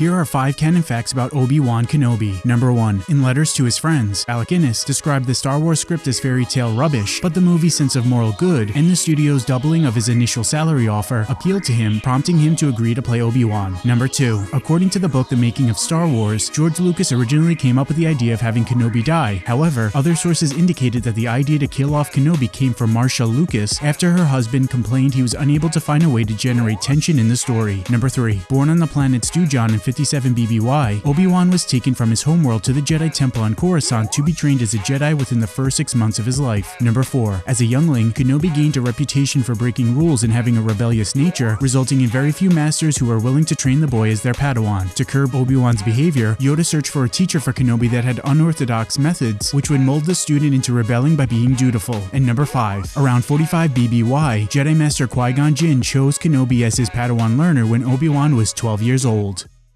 Here are 5 canon facts about Obi-Wan Kenobi. Number 1. In letters to his friends, Alec Guinness described the Star Wars script as fairy tale rubbish, but the movie's sense of moral good and the studio's doubling of his initial salary offer appealed to him, prompting him to agree to play Obi-Wan. Number 2. According to the book The Making of Star Wars, George Lucas originally came up with the idea of having Kenobi die. However, other sources indicated that the idea to kill off Kenobi came from Marcia Lucas after her husband complained he was unable to find a way to generate tension in the story. Number 3. Born on the planet Stewjon in 57 BBY, Obi-Wan was taken from his homeworld to the Jedi Temple on Coruscant to be trained as a Jedi within the first six months of his life. Number 4. As a youngling, Kenobi gained a reputation for breaking rules and having a rebellious nature, resulting in very few masters who were willing to train the boy as their Padawan. To curb Obi-Wan's behavior, Yoda searched for a teacher for Kenobi that had unorthodox methods, which would mold the student into rebelling by being dutiful. And number 5. Around 45 BBY, Jedi Master Qui-Gon Jinn chose Kenobi as his Padawan learner when Obi-Wan was 12 years old.